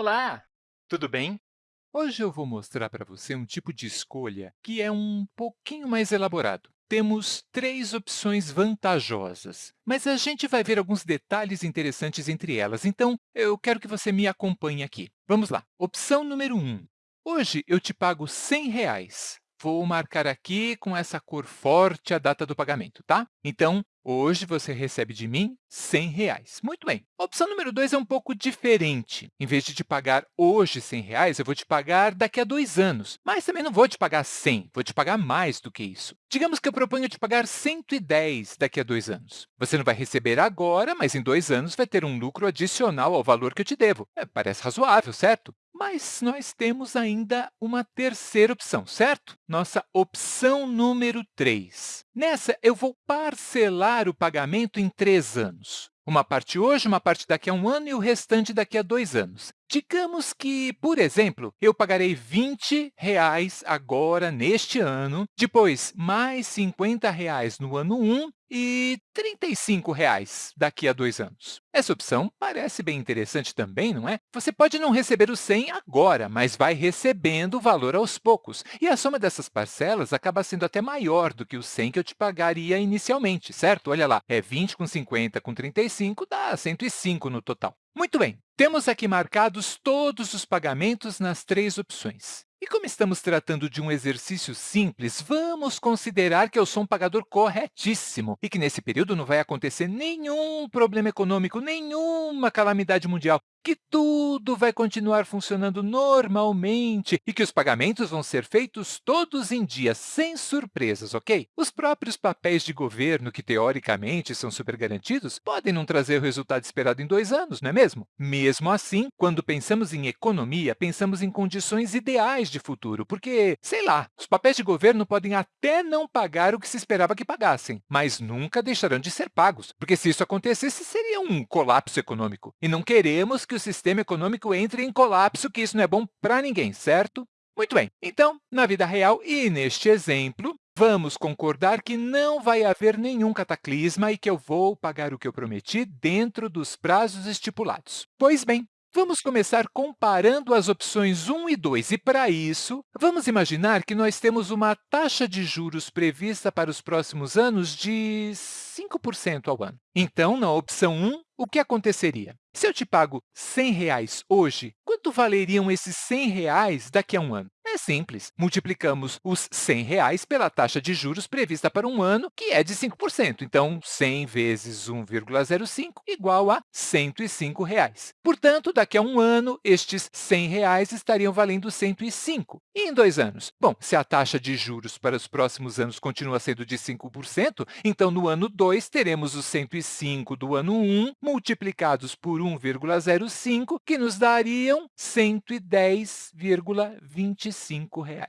Olá, tudo bem? Hoje eu vou mostrar para você um tipo de escolha que é um pouquinho mais elaborado. Temos três opções vantajosas, mas a gente vai ver alguns detalhes interessantes entre elas, então eu quero que você me acompanhe aqui. Vamos lá. Opção número 1. Hoje eu te pago 100 reais. Vou marcar aqui com essa cor forte a data do pagamento, tá? Então, hoje você recebe de mim 100 reais. Muito bem. A opção número 2 é um pouco diferente. Em vez de te pagar hoje 100 reais, eu vou te pagar daqui a dois anos. Mas também não vou te pagar 100, vou te pagar mais do que isso. Digamos que eu proponho te pagar 110 daqui a dois anos. Você não vai receber agora, mas em dois anos vai ter um lucro adicional ao valor que eu te devo. É, parece razoável, certo? Mas nós temos ainda uma terceira opção, certo? Nossa opção número 3. Nessa, eu vou parcelar o pagamento em três anos. Uma parte hoje, uma parte daqui a um ano e o restante daqui a dois anos. Digamos que, por exemplo, eu pagarei 20 reais agora, neste ano, depois mais 50 reais no ano 1 e 35 reais daqui a dois anos. Essa opção parece bem interessante também, não é? Você pode não receber o 100 agora, mas vai recebendo o valor aos poucos. E a soma dessas parcelas acaba sendo até maior do que o 100 que eu te pagaria inicialmente, certo? Olha lá, é 20 com 50 com 35 dá 105 no total. Muito bem, temos aqui marcados todos os pagamentos nas três opções. E como estamos tratando de um exercício simples, vamos considerar que eu sou um pagador corretíssimo e que, nesse período, não vai acontecer nenhum problema econômico, nenhuma calamidade mundial que tudo vai continuar funcionando normalmente e que os pagamentos vão ser feitos todos em dia, sem surpresas, ok? Os próprios papéis de governo, que teoricamente são super garantidos, podem não trazer o resultado esperado em dois anos, não é mesmo? Mesmo assim, quando pensamos em economia, pensamos em condições ideais de futuro, porque, sei lá, os papéis de governo podem até não pagar o que se esperava que pagassem, mas nunca deixarão de ser pagos, porque se isso acontecesse, seria um colapso econômico. E não queremos que o sistema econômico entre em colapso, que isso não é bom para ninguém, certo? Muito bem, então, na vida real e neste exemplo, vamos concordar que não vai haver nenhum cataclisma e que eu vou pagar o que eu prometi dentro dos prazos estipulados. Pois bem, Vamos começar comparando as opções 1 e 2, e, para isso, vamos imaginar que nós temos uma taxa de juros prevista para os próximos anos de 5% ao ano. Então, na opção 1, o que aconteceria? Se eu te pago 100 reais hoje, quanto valeriam esses 100 reais daqui a um ano? É simples. Multiplicamos os 100 reais pela taxa de juros prevista para um ano, que é de 5%. Então, 100 vezes 1,05 igual a 105 reais. Portanto, daqui a um ano, estes 100 reais estariam valendo 105. E em dois anos? Bom, se a taxa de juros para os próximos anos continua sendo de 5%, então, no ano 2, teremos os 105 do ano 1 multiplicados por 1,05, que nos dariam R$ 110,25 105. Reais. R$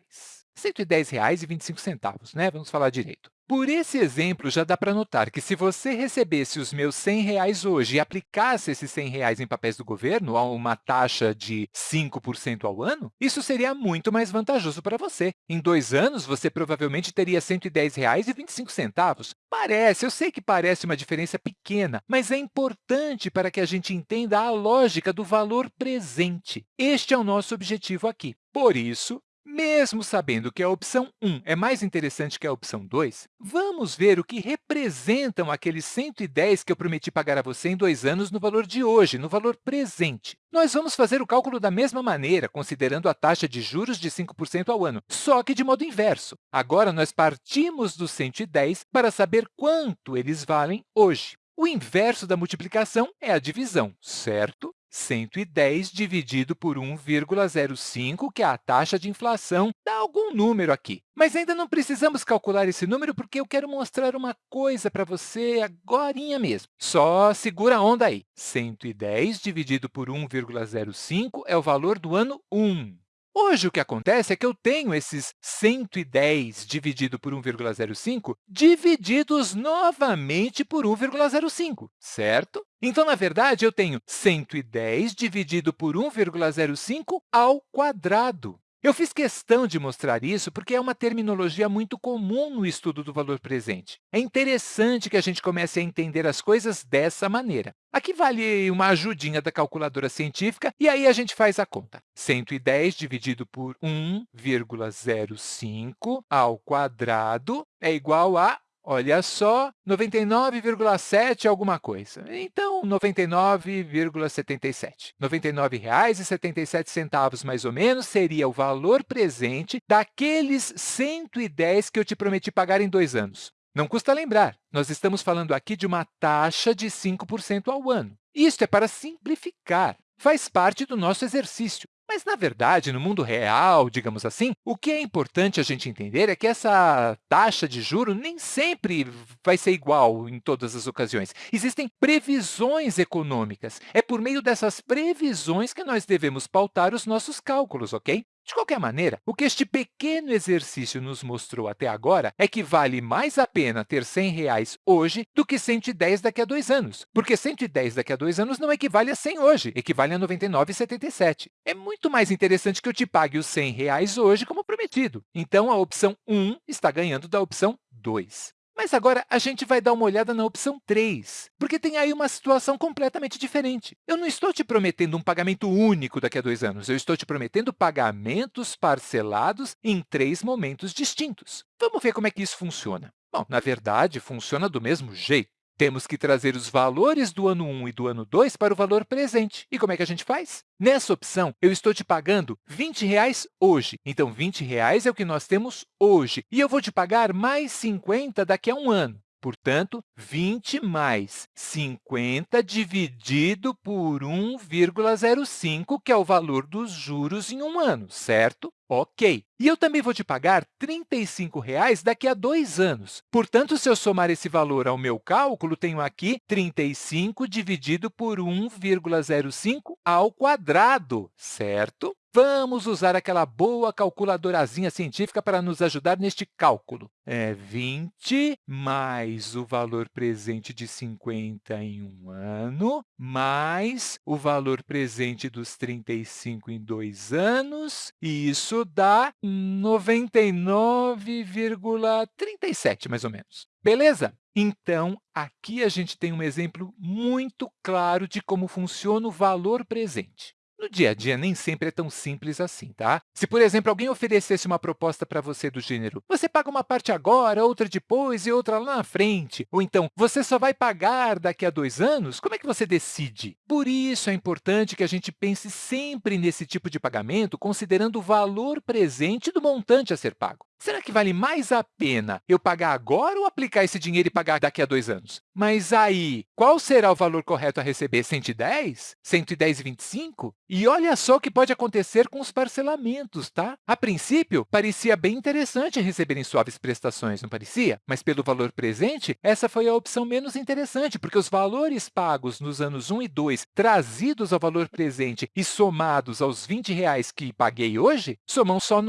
110,25, né? Vamos falar direito. Por esse exemplo, já dá para notar que se você recebesse os meus 100 reais hoje e aplicasse esses 100 reais em papéis do governo a uma taxa de 5% ao ano, isso seria muito mais vantajoso para você. Em dois anos, você provavelmente teria R$ 110,25. Parece, eu sei que parece uma diferença pequena, mas é importante para que a gente entenda a lógica do valor presente. Este é o nosso objetivo aqui. Por isso, mesmo sabendo que a opção 1 é mais interessante que a opção 2, vamos ver o que representam aqueles 110 que eu prometi pagar a você em dois anos no valor de hoje, no valor presente. Nós vamos fazer o cálculo da mesma maneira, considerando a taxa de juros de 5% ao ano, só que de modo inverso. Agora, nós partimos dos 110 para saber quanto eles valem hoje. O inverso da multiplicação é a divisão, certo? 110 dividido por 1,05, que é a taxa de inflação, dá algum número aqui. Mas ainda não precisamos calcular esse número, porque eu quero mostrar uma coisa para você agora mesmo. Só segura a onda aí. 110 dividido por 1,05 é o valor do ano 1. Hoje, o que acontece é que eu tenho esses 110 dividido por 1,05 divididos novamente por 1,05, certo? Então, na verdade, eu tenho 110 dividido por 1,05 ao quadrado. Eu fiz questão de mostrar isso porque é uma terminologia muito comum no estudo do valor presente. É interessante que a gente comece a entender as coisas dessa maneira. Aqui vale uma ajudinha da calculadora científica e aí a gente faz a conta. 110 dividido por 1,05 ao quadrado é igual a Olha só, 99,7 alguma coisa. Então, 99,77. R$ 99,77, mais ou menos, seria o valor presente daqueles 110 que eu te prometi pagar em dois anos. Não custa lembrar, nós estamos falando aqui de uma taxa de 5% ao ano. Isso é para simplificar, faz parte do nosso exercício. Mas, na verdade, no mundo real, digamos assim, o que é importante a gente entender é que essa taxa de juro nem sempre vai ser igual em todas as ocasiões. Existem previsões econômicas. É por meio dessas previsões que nós devemos pautar os nossos cálculos, ok? De qualquer maneira, o que este pequeno exercício nos mostrou até agora é que vale mais a pena ter 100 reais hoje do que 110 daqui a dois anos, porque 110 daqui a dois anos não equivale a 100 hoje, equivale a 99,77. É muito mais interessante que eu te pague os 100 reais hoje como prometido. Então, a opção 1 está ganhando da opção 2. Mas agora a gente vai dar uma olhada na opção 3, porque tem aí uma situação completamente diferente. Eu não estou te prometendo um pagamento único daqui a dois anos, eu estou te prometendo pagamentos parcelados em três momentos distintos. Vamos ver como é que isso funciona. Bom, na verdade, funciona do mesmo jeito. Temos que trazer os valores do ano 1 e do ano 2 para o valor presente. E como é que a gente faz? Nessa opção, eu estou te pagando 20 reais hoje. Então, 20 reais é o que nós temos hoje. E eu vou te pagar mais 50 daqui a um ano. Portanto, 20 mais 50 dividido por 1,05, que é o valor dos juros em um ano, certo? Ok. E eu também vou te pagar 35 reais daqui a dois anos. Portanto, se eu somar esse valor ao meu cálculo, tenho aqui 35 dividido por 1,05 ao quadrado, certo? Vamos usar aquela boa calculadorazinha científica para nos ajudar neste cálculo. É 20 mais o valor presente de 50 em um ano, mais o valor presente dos 35 em dois anos, e isso dá 99,37, mais ou menos. Beleza? Então, aqui a gente tem um exemplo muito claro de como funciona o valor presente. No dia a dia, nem sempre é tão simples assim, tá? Se, por exemplo, alguém oferecesse uma proposta para você do gênero você paga uma parte agora, outra depois e outra lá na frente, ou então você só vai pagar daqui a dois anos, como é que você decide? Por isso, é importante que a gente pense sempre nesse tipo de pagamento, considerando o valor presente do montante a ser pago. Será que vale mais a pena eu pagar agora ou aplicar esse dinheiro e pagar daqui a dois anos? Mas aí, qual será o valor correto a receber? 110? 110,25? E olha só o que pode acontecer com os parcelamentos, tá? A princípio, parecia bem interessante receberem suaves prestações, não parecia? Mas pelo valor presente, essa foi a opção menos interessante, porque os valores pagos nos anos 1 e 2, trazidos ao valor presente e somados aos 20 reais que paguei hoje, somam só R$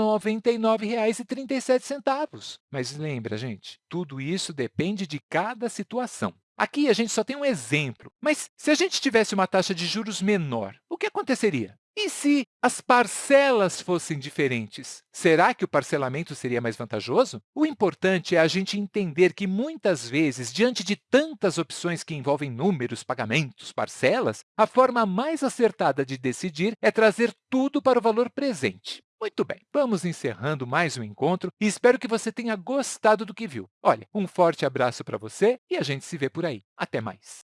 99,37 centavos. Mas lembra, gente, tudo isso depende de cada situação. Aqui a gente só tem um exemplo, mas se a gente tivesse uma taxa de juros menor, que aconteceria? E se as parcelas fossem diferentes? Será que o parcelamento seria mais vantajoso? O importante é a gente entender que, muitas vezes, diante de tantas opções que envolvem números, pagamentos, parcelas, a forma mais acertada de decidir é trazer tudo para o valor presente. Muito bem, vamos encerrando mais um encontro e espero que você tenha gostado do que viu. Olha, um forte abraço para você e a gente se vê por aí. Até mais!